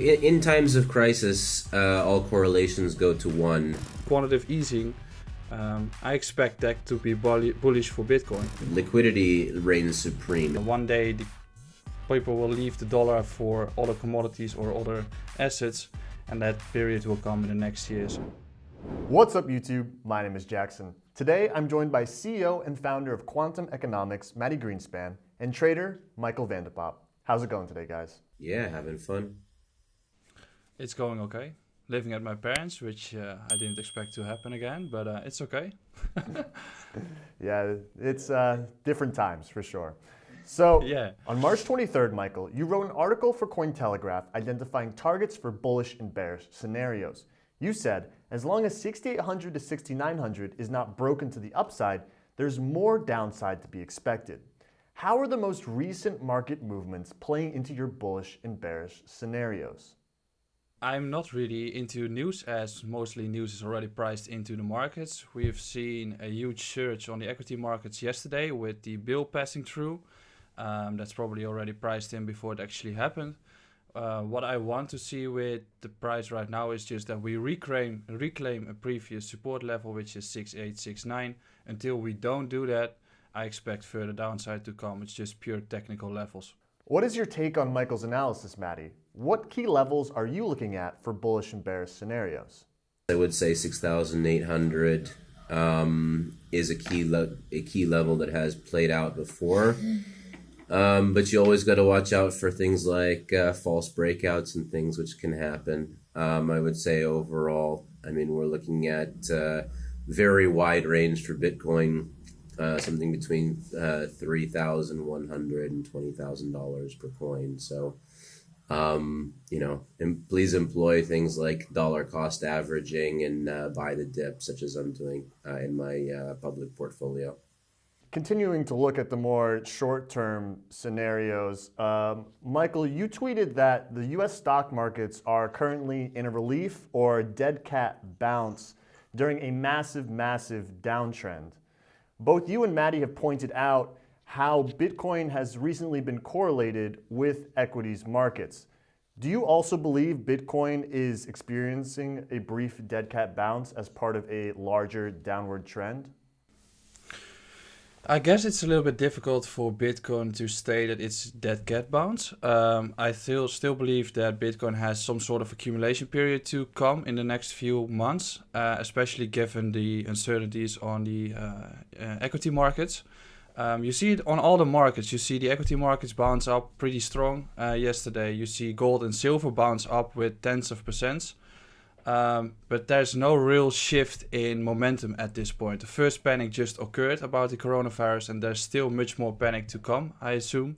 In, in times of crisis, uh, all correlations go to one. Quantitative easing, um, I expect that to be bullish for Bitcoin. Liquidity reigns supreme. One day, the people will leave the dollar for other commodities or other assets, and that period will come in the next years. What's up, YouTube? My name is Jackson. Today, I'm joined by CEO and founder of Quantum Economics, Mati Greenspan, and trader Michael van. How's it going today, guys? Yeah, having fun. It's going okay. Living at my parents, which uh, I didn't expect to happen again, but uh, it's okay. yeah, it's uh, different times for sure. So, yeah. on March 23rd, Michael, you wrote an article for Cointelegraph identifying targets for bullish and bearish scenarios. You said, as long as 6800 to 6900 is not broken to the upside, there's more downside to be expected. How are the most recent market movements playing into your bullish and bearish scenarios? I'm not really into news as mostly news is already priced into the markets. We've seen a huge surge on the equity markets yesterday with the bill passing through. Um, that's probably already priced in before it actually happened. Uh, what I want to see with the price right now is just that we reclaim reclaim a previous support level, which is 6869. Until we don't do that, I expect further downside to come. It's just pure technical levels. What is your take on Michael's analysis, Mati? What key levels are you looking at for bullish and bearish scenarios? I would say 6,800 um, is a key a key level that has played out before. Um, but you always got to watch out for things like uh, false breakouts and things which can happen. Um, I would say overall, I mean, we're looking at uh, very wide range for Bitcoin, uh, something between uh, $3,100 and $20,000 per coin. So um, you know, and please employ things like dollar cost averaging and uh, buy the dip, such as I'm doing uh, in my uh, public portfolio. Continuing to look at the more short-term scenarios, um, Michael, you tweeted that the U.S. stock markets are currently in a relief or dead cat bounce during a massive, massive downtrend. Both you and Mati have pointed out how Bitcoin has recently been correlated with equities markets. Do you also believe Bitcoin is experiencing a brief dead cat bounce as part of a larger downward trend? I guess it's a little bit difficult for Bitcoin to say that it's dead cat bounce. Um, I still still believe that Bitcoin has some sort of accumulation period to come in the next few months, uh, especially given the uncertainties on the uh, uh, equity markets. Um, you see it on all the markets. You see the equity markets bounce up pretty strong uh, yesterday. You see gold and silver bounce up with tens of percents. Um, but there's no real shift in momentum at this point. The first panic just occurred about the coronavirus, and there's still much more panic to come, I assume.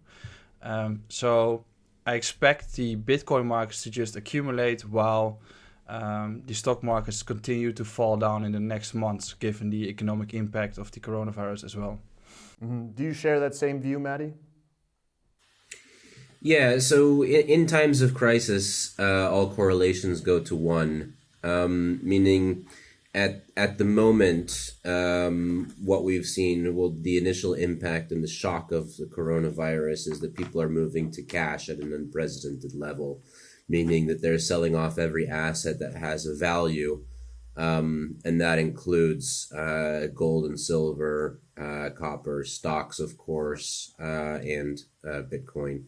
Um, so I expect the Bitcoin markets to just accumulate while um, the stock markets continue to fall down in the next months, given the economic impact of the coronavirus as well. Mm -hmm. Do you share that same view, Mati? Yeah, so in, in times of crisis, uh, all correlations go to one, um, meaning at at the moment, um, what we've seen, well, the initial impact and the shock of the coronavirus is that people are moving to cash at an unprecedented level, meaning that they're selling off every asset that has a value um, and that includes uh, gold and silver, uh, copper, stocks, of course, uh, and uh, Bitcoin.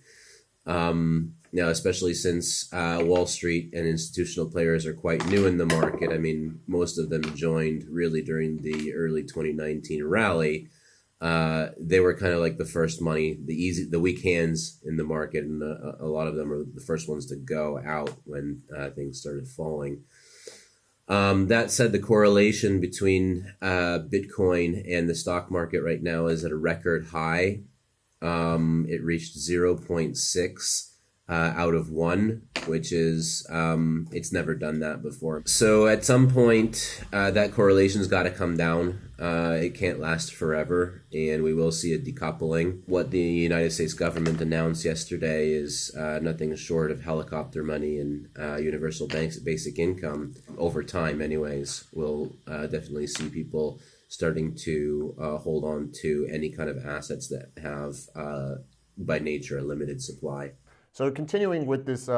Um, now, especially since uh, Wall Street and institutional players are quite new in the market. I mean, most of them joined really during the early 2019 rally. Uh, they were kind of like the first money, the easy, the weak hands in the market, and a, a lot of them are the first ones to go out when things started falling. Um, that said, the correlation between uh, Bitcoin and the stock market right now is at a record high. Um, it reached 0.6 uh, out of one, which is, um, it's never done that before. So at some point, uh, that correlation's got to come down. Uh, it can't last forever, and we will see a decoupling. What the United States government announced yesterday is uh, nothing short of helicopter money and uh, universal banks basic income over time, anyways. We'll uh, definitely see people starting to uh, hold on to any kind of assets that have, uh, by nature, a limited supply. So continuing with this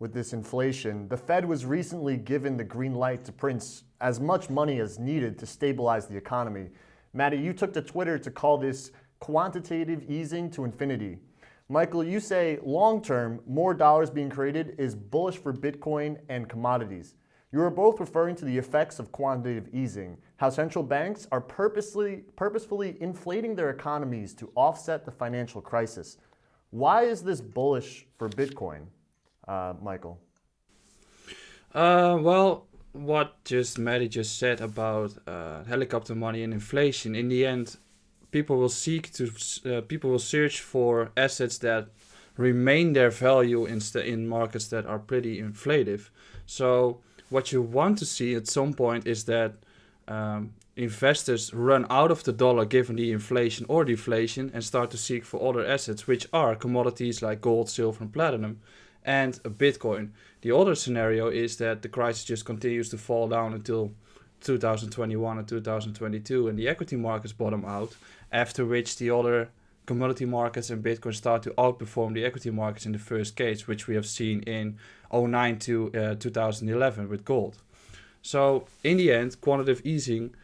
with this inflation. The Fed was recently given the green light to print as much money as needed to stabilize the economy. Mati, you took to Twitter to call this quantitative easing to infinity. Michael, you say long term, more dollars being created is bullish for Bitcoin and commodities. You are both referring to the effects of quantitative easing, how central banks are purposely, purposefully inflating their economies to offset the financial crisis. Why is this bullish for Bitcoin, uh, Michael? Uh, well, what just Mati just said about uh, helicopter money and inflation, in the end, people will seek to uh, people will search for assets that remain their value in in markets that are pretty inflative. So what you want to see at some point is that um, investors run out of the dollar given the inflation or deflation and start to seek for other assets, which are commodities like gold, silver, and platinum, and a Bitcoin. The other scenario is that the crisis just continues to fall down until 2021 and 2022 and the equity markets bottom out after which the other commodity markets and Bitcoin start to outperform the equity markets in the first case, which we have seen in 09 to uh, 2011 with gold. So in the end, quantitative easing,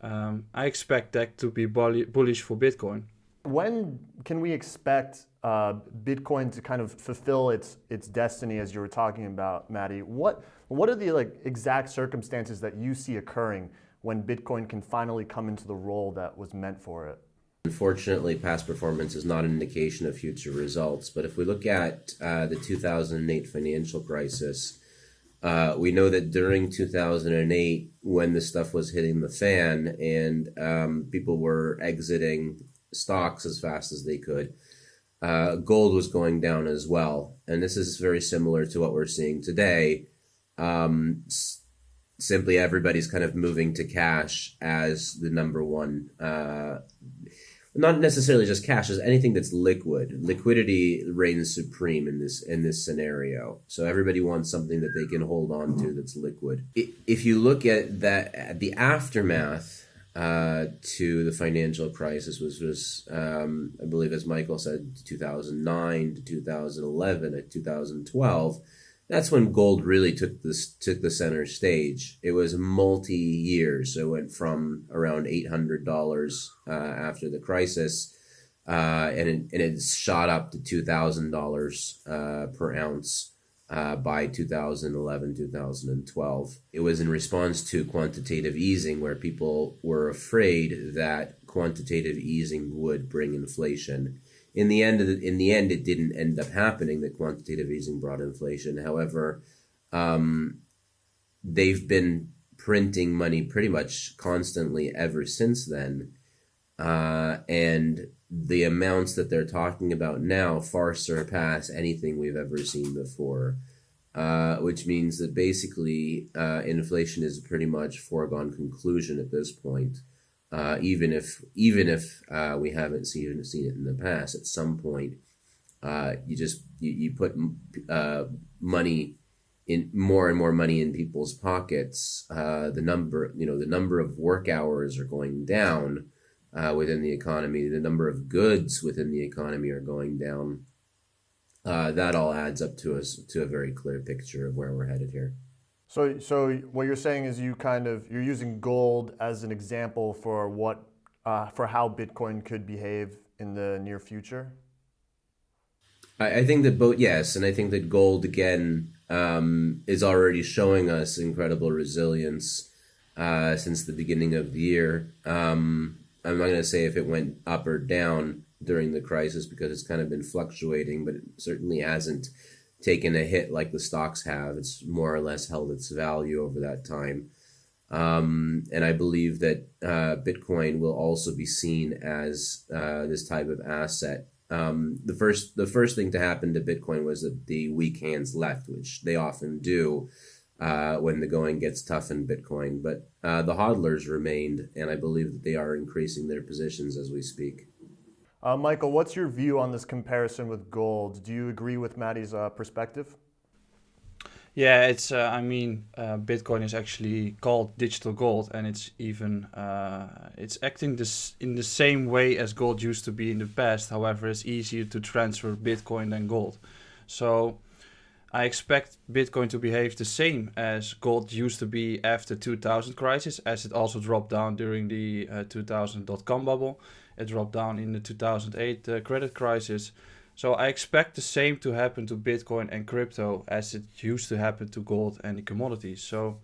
um, I expect that to be bullish for Bitcoin. When can we expect uh, Bitcoin to kind of fulfill its its destiny, as you were talking about, Mati? What what are the like exact circumstances that you see occurring when Bitcoin can finally come into the role that was meant for it? Unfortunately, past performance is not an indication of future results. But if we look at uh, the 2008 financial crisis, uh, we know that during 2008, when the stuff was hitting the fan and um, people were exiting stocks as fast as they could, uh, gold was going down as well. And this is very similar to what we're seeing today. Um, s- simply everybody's kind of moving to cash as the number one uh, not necessarily just cash, as anything that's liquid. Liquidity reigns supreme in this in this scenario. So everybody wants something that they can hold on to that's liquid. If you look at that, at the aftermath uh, to the financial crisis was was um, I believe as Michael said, 2009 to 2011 to 2012 that's when gold really took this took the center stage. It was multi years, so it went from around eight hundred dollars uh, after the crisis, uh, and it, and it shot up to two thousand uh, dollars per ounce uh, by 2011 2012 it was in response to quantitative easing where people were afraid that quantitative easing would bring inflation. In the end, the, in the end, it didn't end up happening that quantitative easing brought inflation. However, um, they've been printing money pretty much constantly ever since then, uh, and the amounts that they're talking about now far surpass anything we've ever seen before. Uh, which means that basically uh, inflation is pretty much foregone conclusion at this point uh, even if even if uh, we haven't seen seen it in the past. At some point, uh, you just you, you put uh, money in more and more money in people's pockets. The number you know the number of work hours are going down uh, within the economy. The number of goods within the economy are going down. that all adds up to us to a very clear picture of where we're headed here. So, so what you're saying is you kind of you're using gold as an example for what uh, for how Bitcoin could behave in the near future. I, I think that both yes, and I think that gold again um, is already showing us incredible resilience uh, since the beginning of the year. Um, I'm not going to say if it went up or down during the crisis because it's kind of been fluctuating, but it certainly hasn't taken a hit like the stocks have. It's more or less held its value over that time. Um, and I believe that uh, Bitcoin will also be seen as uh, this type of asset. Um, the first the first thing to happen to Bitcoin was that the weak hands left, which they often do uh, when the going gets tough in Bitcoin. But uh, the hodlers remained, and I believe that they are increasing their positions as we speak. Uh, Michael, what's your view on this comparison with gold? Do you agree with Mati's uh, perspective? Yeah, it's. Uh, I mean, uh, Bitcoin is actually called digital gold, and it's even uh, it's acting this in the same way as gold used to be in the past. However, it's easier to transfer Bitcoin than gold. So, I expect Bitcoin to behave the same as gold used to be after 2000 crisis, as it also dropped down during the uh, 2000 dot-com bubble. It dropped down in the 2008 uh, credit crisis. So I expect the same to happen to Bitcoin and crypto as it used to happen to gold and the commodities. So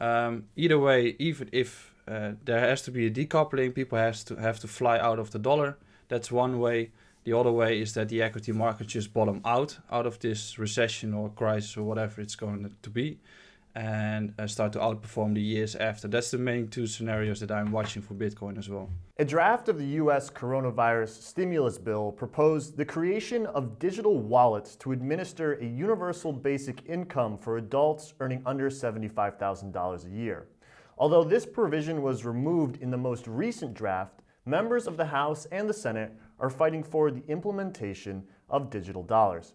um, either way, even if uh, there has to be a decoupling, people has to have to fly out of the dollar. That's one way. The other way is that the equity market just bottom out out of this recession or crisis or whatever it's going to be and uh, start to outperform the years after. That's the main two scenarios that I'm watching for Bitcoin as well. A draft of the US coronavirus stimulus bill proposed the creation of digital wallets to administer a universal basic income for adults earning under $75,000 a year. Although this provision was removed in the most recent draft, members of the House and the Senate are fighting for the implementation of digital dollars.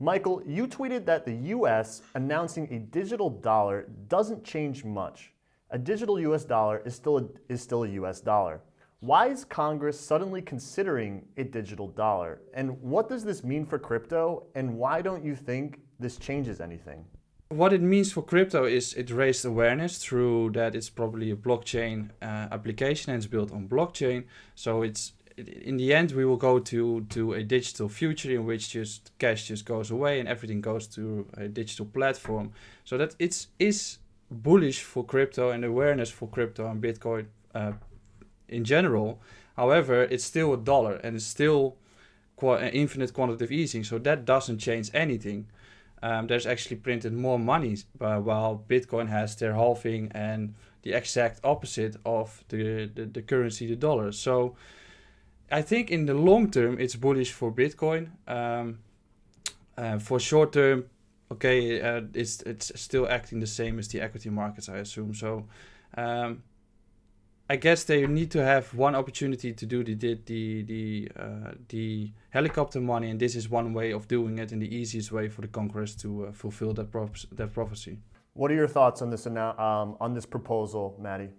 Michael, you tweeted that the US announcing a digital dollar doesn't change much. A digital US dollar is still a, is still a US dollar. Why is Congress suddenly considering a digital dollar? And what does this mean for crypto? And why don't you think this changes anything? What it means for crypto is it raised awareness through that it's probably a blockchain uh, application and it's built on blockchain. So it's in the end we will go to to a digital future in which just cash just goes away and everything goes to a digital platform. So that it's is bullish for crypto and awareness for crypto and bitcoin uh, in general. However it's still a dollar and it's still qu- infinite quantitative easing. So that doesn't change anything um, there's actually printed more money uh, while bitcoin has their halving and the exact opposite of the, the, the currency the dollar so I think in the long term it's bullish for Bitcoin. Um, uh, for short term, okay, uh, it's it's still acting the same as the equity markets, I assume. So, um, I guess they need to have one opportunity to do the the the uh, the helicopter money, and this is one way of doing it, and the easiest way for the Congress to uh, fulfill that pro- that prophecy. What are your thoughts on this um, on this proposal, Mati?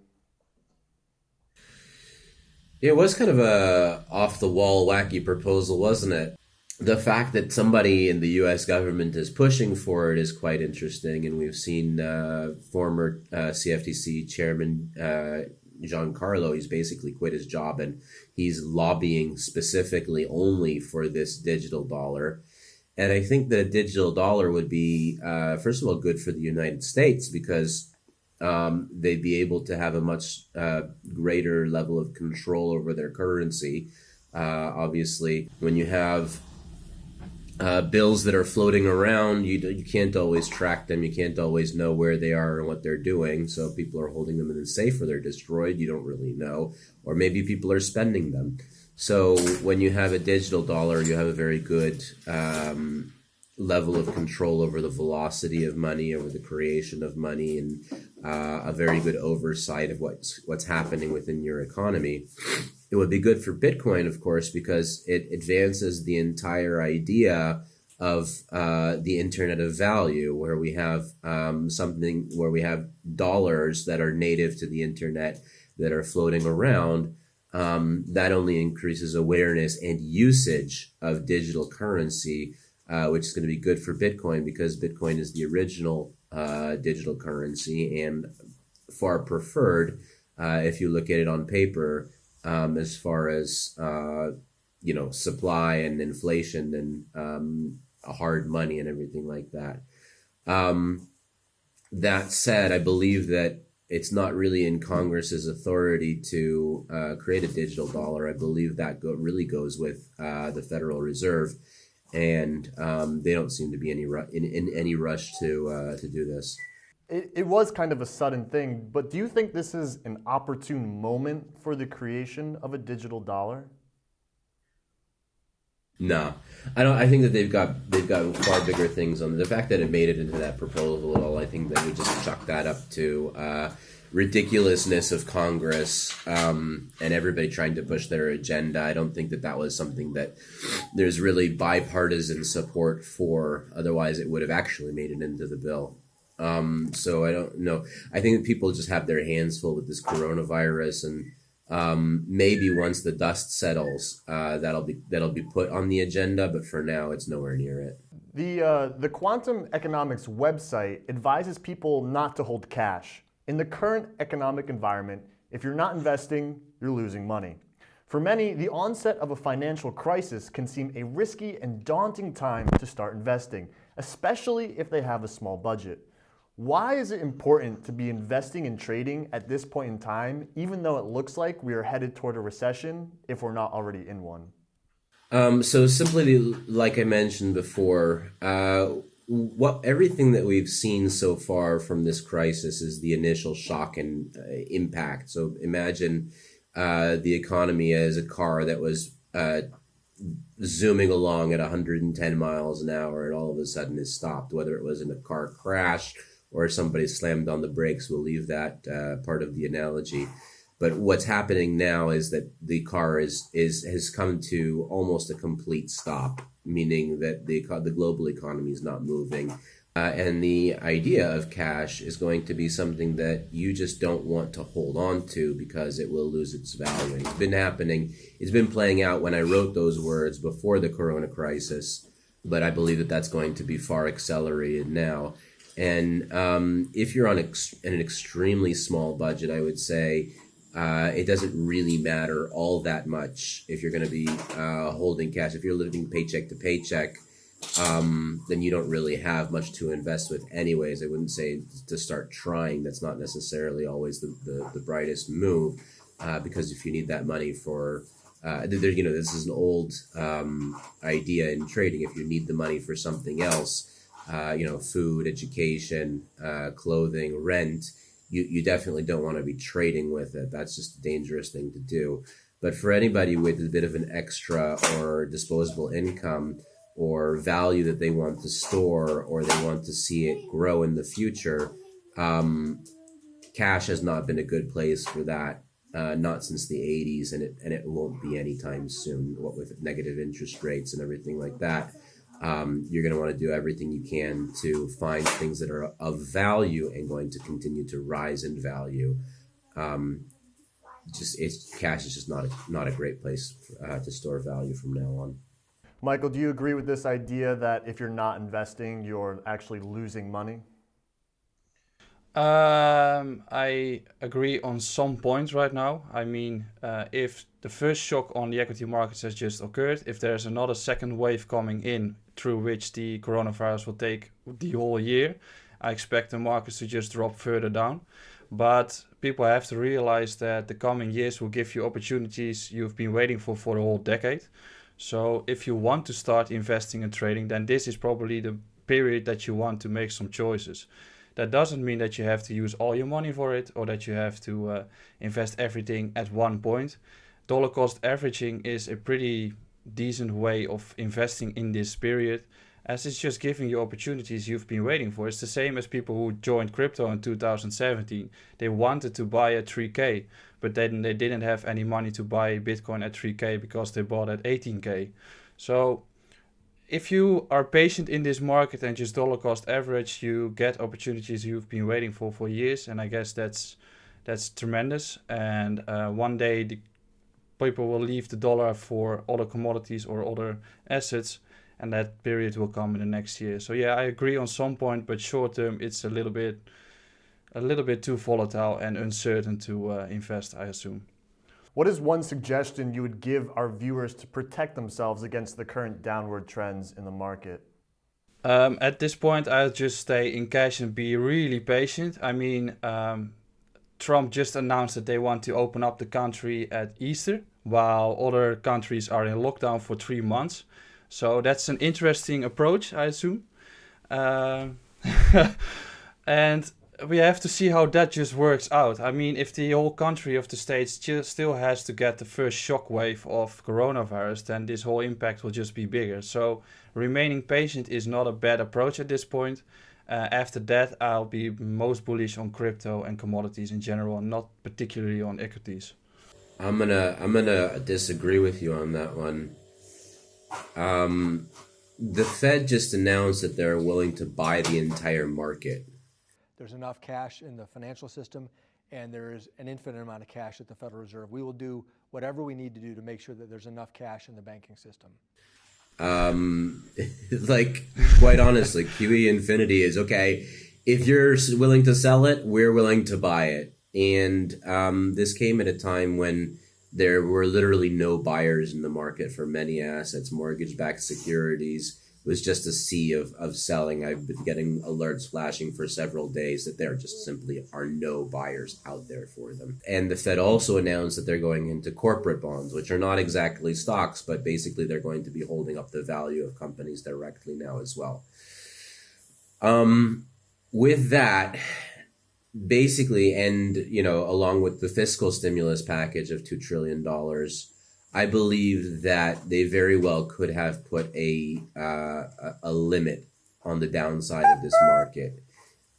It was kind of a off the wall wacky proposal, wasn't it? The fact that somebody in the U.S. government is pushing for it is quite interesting, and we've seen uh, former uh, CFTC chairman uh, Giancarlo. He's basically quit his job, and he's lobbying specifically only for this digital dollar. And I think that a digital dollar would be, uh, first of all, good for the United States because um, they'd be able to have a much uh, greater level of control over their currency. Uh, obviously, when you have uh, bills that are floating around, you, you can't always track them. You can't always know where they are and what they're doing. So people are holding them in safe or they're destroyed. You don't really know. Or maybe people are spending them. So when you have a digital dollar, you have a very good um, level of control over the velocity of money, over the creation of money, and uh, a very good oversight of what's what's happening within your economy. It would be good for Bitcoin, of course, because it advances the entire idea of uh, the Internet of Value, where we have um, something where we have dollars that are native to the Internet that are floating around. Um, that only increases awareness and usage of digital currency uh, which is going to be good for Bitcoin because Bitcoin is the original uh, digital currency and far preferred uh, if you look at it on paper um, as far as uh, you know supply and inflation and um, hard money and everything like that. Um, that said, I believe that it's not really in Congress's authority to uh, create a digital dollar. I believe that go- really goes with uh, the Federal Reserve and um, they don't seem to be any ru- in, in any rush to uh, to do this. It, it was kind of a sudden thing, but do you think this is an opportune moment for the creation of a digital dollar? No, I don't. I think that they've got they've got far bigger things on the fact that it made it into that proposal at all. I think that we just chuck that up to. Uh, ridiculousness of Congress um, and everybody trying to push their agenda. I don't think that that was something that there's really bipartisan support for. Otherwise, it would have actually made it into the bill. Um, so I don't know. I think people just have their hands full with this coronavirus and Um, maybe once the dust settles, uh, that'll be that'll be put on the agenda. But for now, it's nowhere near it. The uh, the quantum economics website advises people not to hold cash in the current economic environment. If you're not investing, you're losing money. For many, the onset of a financial crisis can seem a risky and daunting time to start investing, especially if they have a small budget. Why is it important to be investing in trading at this point in time, even though it looks like we are headed toward a recession if we're not already in one? Um, so simply, like I mentioned before, uh, what everything that we've seen so far from this crisis is the initial shock and uh, impact. So imagine uh, the economy as a car that was uh, zooming along at 110 miles an hour, and all of a sudden is stopped. Whether it was in a car crash or somebody slammed on the brakes. We'll leave that uh, part of the analogy. But what's happening now is that the car is is has come to almost a complete stop, meaning that the the global economy is not moving. Uh, and the idea of cash is going to be something that you just don't want to hold on to because it will lose its value. It's been happening. It's been playing out when I wrote those words before the Corona crisis, but I believe that that's going to be far accelerated now. And um, if you're on ex- an extremely small budget, I would say uh, it doesn't really matter all that much if you're going to be uh, holding cash. If you're living paycheck to paycheck, um, then you don't really have much to invest with, anyways. I wouldn't say to start trying. That's not necessarily always the, the, the brightest move uh, because if you need that money for uh, there, you know, this is an old um, idea in trading. If you need the money for something else, uh, you know, food, education, uh, clothing, rent, you, you definitely don't want to be trading with it. That's just a dangerous thing to do. But for anybody with a bit of an extra or disposable income or value that they want to store or they want to see it grow in the future, um, cash has not been a good place for that. Uh, not since the 80s, and it and it won't be anytime soon. What with negative interest rates and everything like that, um, you're going to want to do everything you can to find things that are of value and going to continue to rise in value. Um, just it's cash is just not a, not a great place uh, to store value from now on. Michael, do you agree with this idea that if you're not investing, you're actually losing money? Um, I agree on some points right now. I mean, uh, if the first shock on the equity markets has just occurred, if there's another second wave coming in through which the coronavirus will take the whole year, I expect the markets to just drop further down. But people have to realize that the coming years will give you opportunities you've been waiting for for the whole decade. So if you want to start investing and trading, then this is probably the period that you want to make some choices. That doesn't mean that you have to use all your money for it or that you have to uh, invest everything at one point. Dollar cost averaging is a pretty decent way of investing in this period as it's just giving you opportunities you've been waiting for. It's the same as people who joined crypto in 2017. They wanted to buy at 3K, but then they didn't have any money to buy Bitcoin at 3K because they bought at 18K. So if you are patient in this market and just dollar cost average, you get opportunities you've been waiting for for years, and I guess that's that's tremendous. And uh, one day the people will leave the dollar for other commodities or other assets, and that period will come in the next year. So yeah, I agree on some point, but short term it's a little bit a little bit too volatile and uncertain to uh, invest. I assume. What is one suggestion you would give our viewers to protect themselves against the current downward trends in the market? Um, at this point, I'll just stay in cash and be really patient. I mean, um, Trump just announced that they want to open up the country at Easter, while other countries are in lockdown for three months. So that's an interesting approach, I assume. Uh, and we have to see how that just works out. I mean, if the whole country of the states still has to get the first shockwave of coronavirus, then this whole impact will just be bigger. So remaining patient is not a bad approach at this point. Uh, after that, I'll be most bullish on crypto and commodities in general, and not particularly on equities. I'm gonna I'm gonna disagree with you on that one. Um, the Fed just announced that they're willing to buy the entire market there's enough cash in the financial system and there is an infinite amount of cash at the Federal Reserve. We will do whatever we need to do to make sure that there's enough cash in the banking system. Um, like quite honestly, QE Infinity is okay. If you're willing to sell it, we're willing to buy it. And um, this came at a time when there were literally no buyers in the market for many assets, mortgage-backed securities was just a sea of, of selling. I've been getting alerts flashing for several days that there just simply are no buyers out there for them. And the Fed also announced that they're going into corporate bonds, which are not exactly stocks, but basically they're going to be holding up the value of companies directly now as well. Um, with that, basically, and you know, along with the fiscal stimulus package of two trillion dollars I believe that they very well could have put a uh, a limit on the downside of this market.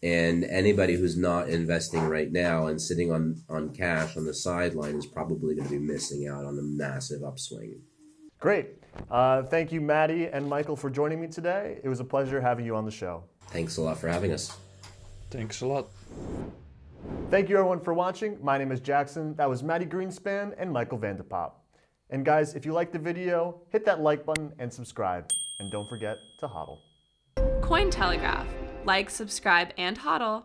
And anybody who's not investing right now and sitting on, on cash on the sideline is probably going to be missing out on a massive upswing. Great. Uh, thank you, Mati and Michael, for joining me today. It was a pleasure having you on the show. Thanks a lot for having us. Thanks a lot. Thank you, everyone, for watching. My name is Jackson. That was Mati Greenspan and Michael van de Poppe. And guys, if you liked the video, hit that like button and subscribe. And don't forget to hodl. Cointelegraph. Like, subscribe, and hodl.